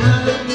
Hallelujah.